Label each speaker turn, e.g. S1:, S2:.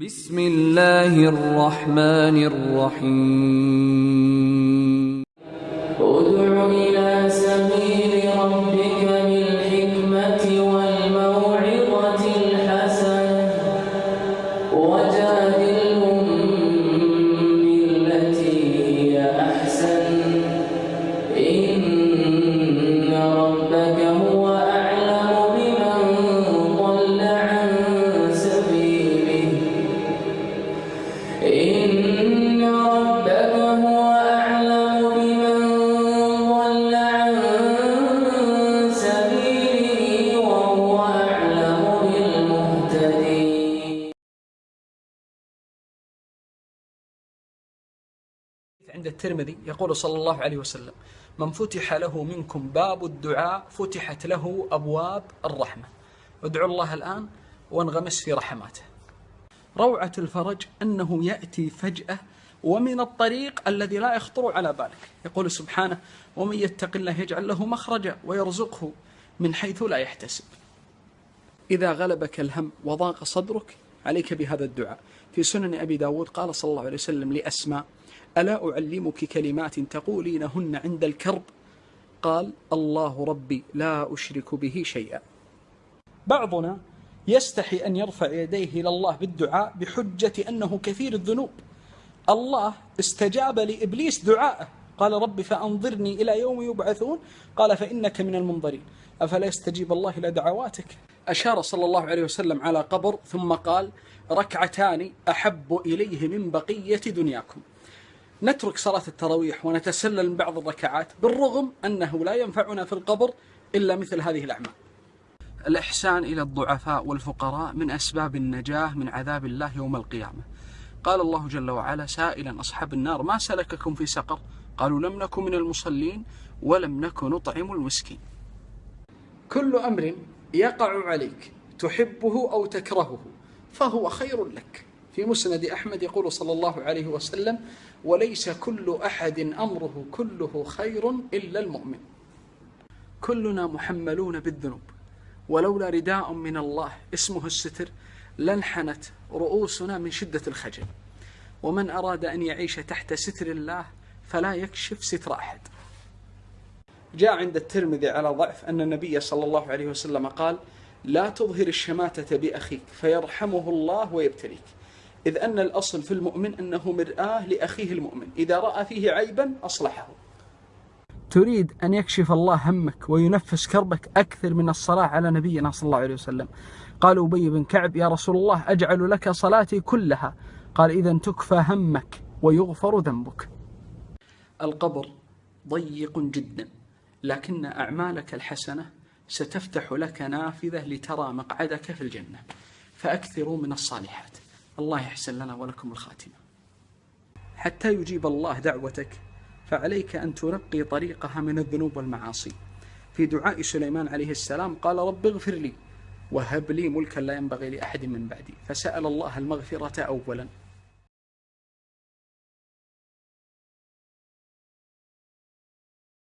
S1: بسم الله الرحمن الرحيم.
S2: عند الترمذي يقول صلى الله عليه وسلم من فتح له منكم باب الدعاء فتحت له أبواب الرحمة. ادعوا الله الآن وانغمس في رحماته. روعة الفرج أنه يأتي فجأة ومن الطريق الذي لا يخطر على بالك. يقول سبحانه ومن يتق الله يجعل له مخرجا ويرزقه من حيث لا يحتسب. إذا غلبك الهم وضاق صدرك عليك بهذا الدعاء. في سنن أبي داود قال صلى الله عليه وسلم لأسماء ألا أعلمك كلمات تقولينهن عند الكرب؟ قال الله ربي لا أشرك به شيئا. بعضنا يستحي أن يرفع يديه إلى الله بالدعاء بحجة أنه كثير الذنوب. الله استجاب لإبليس دعاءه. قال رب فأنظرني إلى يوم يبعثون. قال فإنك من المنظرين. أفلا يستجيب الله إلى دعواتك؟ أشار صلى الله عليه وسلم على قبر ثم قال ركعتان أحب إليه من بقية دنياكم. نترك صلاة التراويح ونتسلل من بعض الركعات بالرغم أنه لا ينفعنا في القبر إلا مثل هذه الأعمال. الإحسان إلى الضعفاء والفقراء من أسباب النجاة من عذاب الله يوم القيامة. قال الله جل وعلا سائلا أصحاب النار ما سلككم في سقر؟ قالوا لم نكن من المصلين ولم نكن نطعم المسكين. كل أمر يقع عليك تحبه أو تكرهه فهو خير لك. في مسند أحمد يقول صلى الله عليه وسلم وليس كل أحد أمره كله خير إلا المؤمن. كلنا محملون بالذنوب ولولا رداء من الله اسمه الستر لانحنت رؤوسنا من شدة الخجل. ومن أراد أن يعيش تحت ستر الله فلا يكشف ستر أحد. جاء عند الترمذي على ضعف أن النبي صلى الله عليه وسلم قال لا تظهر الشماتة بأخيك فيرحمه الله ويبتليك. إذ أن الأصل في المؤمن أنه مرآة لأخيه المؤمن إذا رأى فيه عيبا أصلحه. تريد أن يكشف الله همك وينفس كربك أكثر من الصلاة على نبينا صلى الله عليه وسلم. قال أبي بن كعب يا رسول الله أجعل لك صلاتي كلها. قال إذا تكفى همك ويغفر ذنبك. القبر ضيق جدا. لكن أعمالك الحسنة ستفتح لك نافذة لترى مقعدك في الجنة. فأكثروا من الصالحات. الله يحسن لنا ولكم الخاتمة. حتى يجيب الله دعوتك فعليك أن تنقي طريقها من الذنوب والمعاصي. في دعاء سليمان عليه السلام قال رب اغفر لي وهب لي ملكا لا ينبغي لأحد من بعدي. فسأل الله المغفرة أولا.